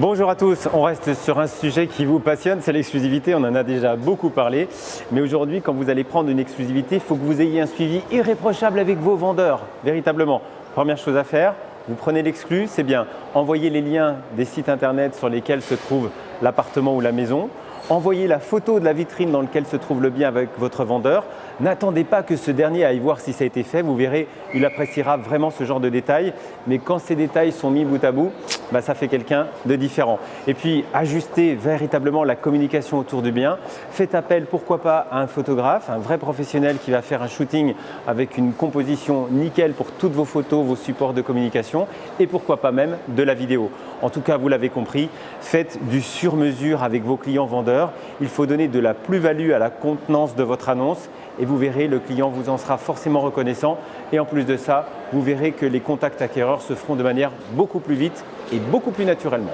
Bonjour à tous, on reste sur un sujet qui vous passionne, c'est l'exclusivité, on en a déjà beaucoup parlé. Mais aujourd'hui, quand vous allez prendre une exclusivité, il faut que vous ayez un suivi irréprochable avec vos vendeurs, véritablement. Première chose à faire, vous prenez l'exclu, c'est bien, envoyez les liens des sites internet sur lesquels se trouve l'appartement ou la maison, envoyez la photo de la vitrine dans laquelle se trouve le bien avec votre vendeur. N'attendez pas que ce dernier aille voir si ça a été fait. Vous verrez, il appréciera vraiment ce genre de détails. Mais quand ces détails sont mis bout à bout, bah, ça fait quelqu'un de différent. Et puis, ajustez véritablement la communication autour du bien. Faites appel, pourquoi pas, à un photographe, un vrai professionnel qui va faire un shooting avec une composition nickel pour toutes vos photos, vos supports de communication et pourquoi pas même de la vidéo. En tout cas, vous l'avez compris, faites du sur-mesure avec vos clients vendeurs. Il faut donner de la plus-value à la contenance de votre annonce et vous verrez, le client vous en sera forcément reconnaissant. Et en plus de ça, vous verrez que les contacts acquéreurs se feront de manière beaucoup plus vite et beaucoup plus naturellement.